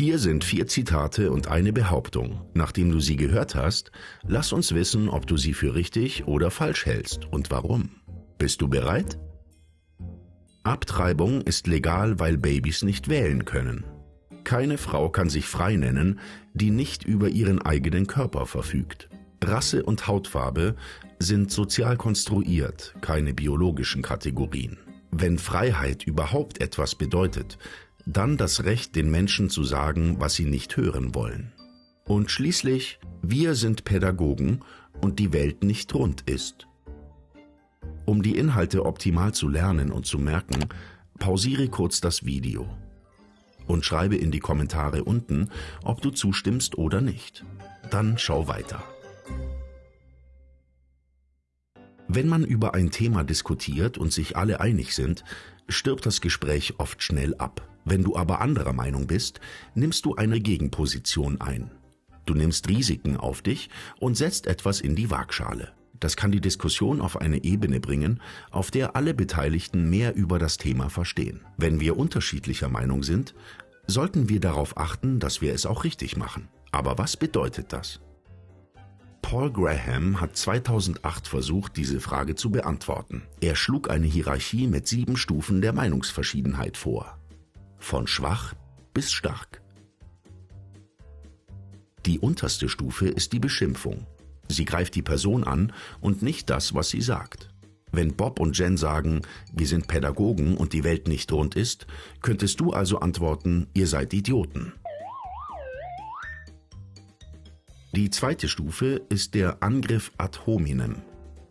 Hier sind vier Zitate und eine Behauptung. Nachdem du sie gehört hast, lass uns wissen, ob du sie für richtig oder falsch hältst und warum. Bist du bereit? Abtreibung ist legal, weil Babys nicht wählen können. Keine Frau kann sich frei nennen, die nicht über ihren eigenen Körper verfügt. Rasse und Hautfarbe sind sozial konstruiert, keine biologischen Kategorien. Wenn Freiheit überhaupt etwas bedeutet, dann das Recht, den Menschen zu sagen, was sie nicht hören wollen. Und schließlich, wir sind Pädagogen und die Welt nicht rund ist. Um die Inhalte optimal zu lernen und zu merken, pausiere kurz das Video und schreibe in die Kommentare unten, ob du zustimmst oder nicht. Dann schau weiter. Wenn man über ein Thema diskutiert und sich alle einig sind, stirbt das Gespräch oft schnell ab. Wenn du aber anderer Meinung bist, nimmst du eine Gegenposition ein. Du nimmst Risiken auf dich und setzt etwas in die Waagschale. Das kann die Diskussion auf eine Ebene bringen, auf der alle Beteiligten mehr über das Thema verstehen. Wenn wir unterschiedlicher Meinung sind, sollten wir darauf achten, dass wir es auch richtig machen. Aber was bedeutet das? Paul Graham hat 2008 versucht, diese Frage zu beantworten. Er schlug eine Hierarchie mit sieben Stufen der Meinungsverschiedenheit vor von schwach bis stark. Die unterste Stufe ist die Beschimpfung. Sie greift die Person an und nicht das, was sie sagt. Wenn Bob und Jen sagen, wir sind Pädagogen und die Welt nicht rund ist, könntest du also antworten, ihr seid Idioten. Die zweite Stufe ist der Angriff ad hominem,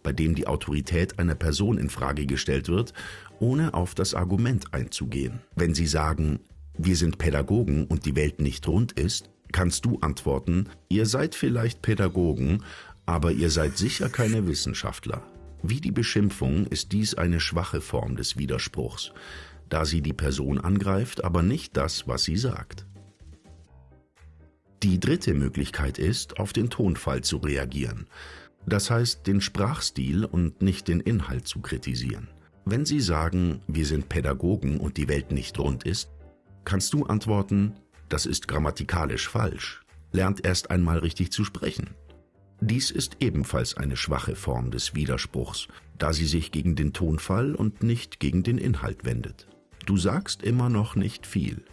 bei dem die Autorität einer Person in Frage gestellt wird ohne auf das Argument einzugehen. Wenn sie sagen, wir sind Pädagogen und die Welt nicht rund ist, kannst du antworten, ihr seid vielleicht Pädagogen, aber ihr seid sicher keine Wissenschaftler. Wie die Beschimpfung ist dies eine schwache Form des Widerspruchs, da sie die Person angreift, aber nicht das, was sie sagt. Die dritte Möglichkeit ist, auf den Tonfall zu reagieren, das heißt den Sprachstil und nicht den Inhalt zu kritisieren. Wenn sie sagen, wir sind Pädagogen und die Welt nicht rund ist, kannst du antworten, das ist grammatikalisch falsch. Lernt erst einmal richtig zu sprechen. Dies ist ebenfalls eine schwache Form des Widerspruchs, da sie sich gegen den Tonfall und nicht gegen den Inhalt wendet. Du sagst immer noch nicht viel.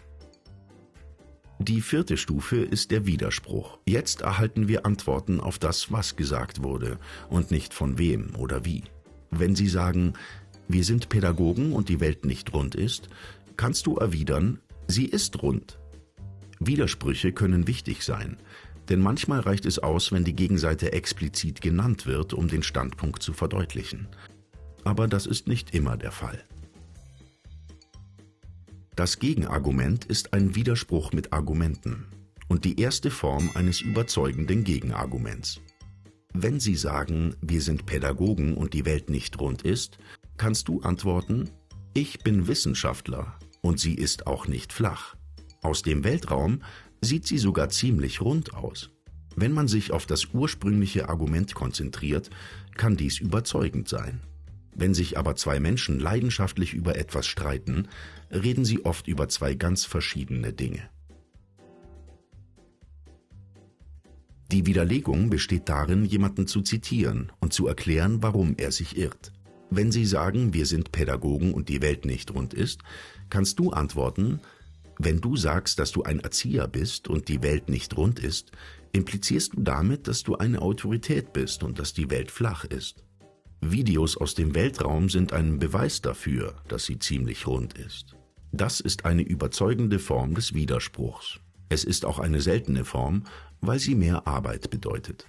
Die vierte Stufe ist der Widerspruch. Jetzt erhalten wir Antworten auf das, was gesagt wurde und nicht von wem oder wie. Wenn Sie sagen, wir sind Pädagogen und die Welt nicht rund ist, kannst du erwidern, sie ist rund. Widersprüche können wichtig sein, denn manchmal reicht es aus, wenn die Gegenseite explizit genannt wird, um den Standpunkt zu verdeutlichen. Aber das ist nicht immer der Fall. Das Gegenargument ist ein Widerspruch mit Argumenten und die erste Form eines überzeugenden Gegenarguments. Wenn Sie sagen, wir sind Pädagogen und die Welt nicht rund ist, kannst du antworten, ich bin Wissenschaftler und sie ist auch nicht flach. Aus dem Weltraum sieht sie sogar ziemlich rund aus. Wenn man sich auf das ursprüngliche Argument konzentriert, kann dies überzeugend sein. Wenn sich aber zwei Menschen leidenschaftlich über etwas streiten, reden sie oft über zwei ganz verschiedene Dinge. Die Widerlegung besteht darin, jemanden zu zitieren und zu erklären, warum er sich irrt. Wenn sie sagen, wir sind Pädagogen und die Welt nicht rund ist, kannst du antworten, wenn du sagst, dass du ein Erzieher bist und die Welt nicht rund ist, implizierst du damit, dass du eine Autorität bist und dass die Welt flach ist. Videos aus dem Weltraum sind ein Beweis dafür, dass sie ziemlich rund ist. Das ist eine überzeugende Form des Widerspruchs. Es ist auch eine seltene Form, weil sie mehr Arbeit bedeutet.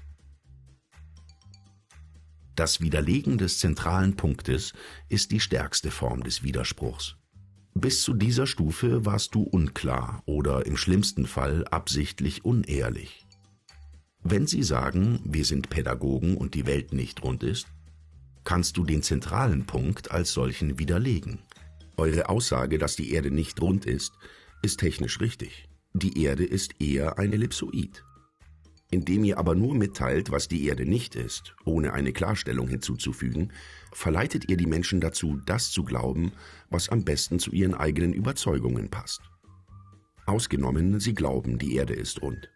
Das Widerlegen des zentralen Punktes ist die stärkste Form des Widerspruchs. Bis zu dieser Stufe warst du unklar oder im schlimmsten Fall absichtlich unehrlich. Wenn sie sagen, wir sind Pädagogen und die Welt nicht rund ist, kannst du den zentralen Punkt als solchen widerlegen. Eure Aussage, dass die Erde nicht rund ist, ist technisch richtig. Die Erde ist eher ein Ellipsoid. Indem ihr aber nur mitteilt, was die Erde nicht ist, ohne eine Klarstellung hinzuzufügen, verleitet ihr die Menschen dazu, das zu glauben, was am besten zu ihren eigenen Überzeugungen passt. Ausgenommen, sie glauben, die Erde ist rund.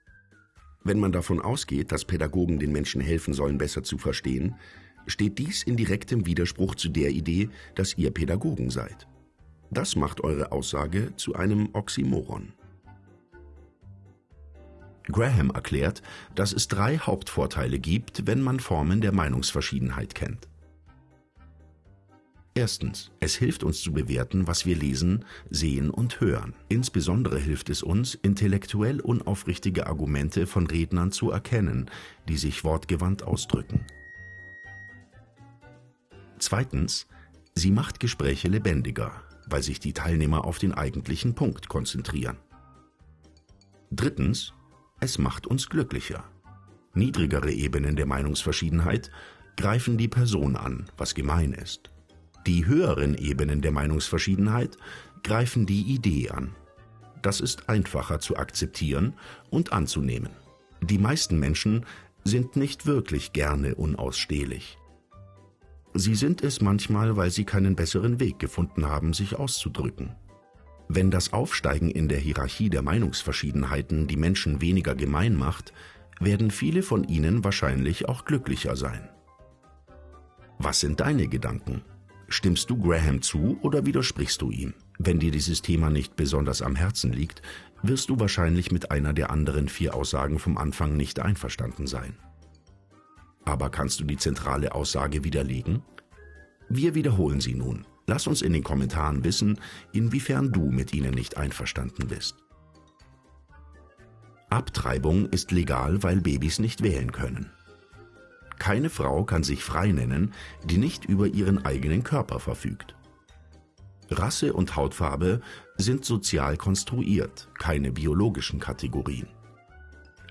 Wenn man davon ausgeht, dass Pädagogen den Menschen helfen sollen, besser zu verstehen, steht dies in direktem Widerspruch zu der Idee, dass ihr Pädagogen seid. Das macht eure Aussage zu einem Oxymoron. Graham erklärt, dass es drei Hauptvorteile gibt, wenn man Formen der Meinungsverschiedenheit kennt. Erstens, es hilft uns zu bewerten, was wir lesen, sehen und hören. Insbesondere hilft es uns, intellektuell unaufrichtige Argumente von Rednern zu erkennen, die sich wortgewandt ausdrücken. Zweitens, sie macht Gespräche lebendiger, weil sich die Teilnehmer auf den eigentlichen Punkt konzentrieren. Drittens, es macht uns glücklicher. Niedrigere Ebenen der Meinungsverschiedenheit greifen die Person an, was gemein ist. Die höheren Ebenen der Meinungsverschiedenheit greifen die Idee an. Das ist einfacher zu akzeptieren und anzunehmen. Die meisten Menschen sind nicht wirklich gerne unausstehlich. Sie sind es manchmal, weil sie keinen besseren Weg gefunden haben, sich auszudrücken. Wenn das Aufsteigen in der Hierarchie der Meinungsverschiedenheiten die Menschen weniger gemein macht, werden viele von ihnen wahrscheinlich auch glücklicher sein. Was sind deine Gedanken? Stimmst du Graham zu oder widersprichst du ihm? Wenn dir dieses Thema nicht besonders am Herzen liegt, wirst du wahrscheinlich mit einer der anderen vier Aussagen vom Anfang nicht einverstanden sein. Aber kannst du die zentrale Aussage widerlegen? Wir wiederholen sie nun. Lass uns in den Kommentaren wissen, inwiefern du mit ihnen nicht einverstanden bist. Abtreibung ist legal, weil Babys nicht wählen können. Keine Frau kann sich frei nennen, die nicht über ihren eigenen Körper verfügt. Rasse und Hautfarbe sind sozial konstruiert, keine biologischen Kategorien.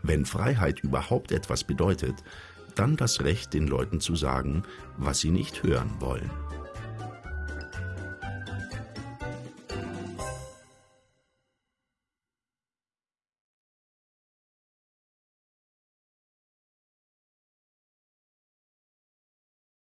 Wenn Freiheit überhaupt etwas bedeutet, dann das Recht, den Leuten zu sagen, was sie nicht hören wollen.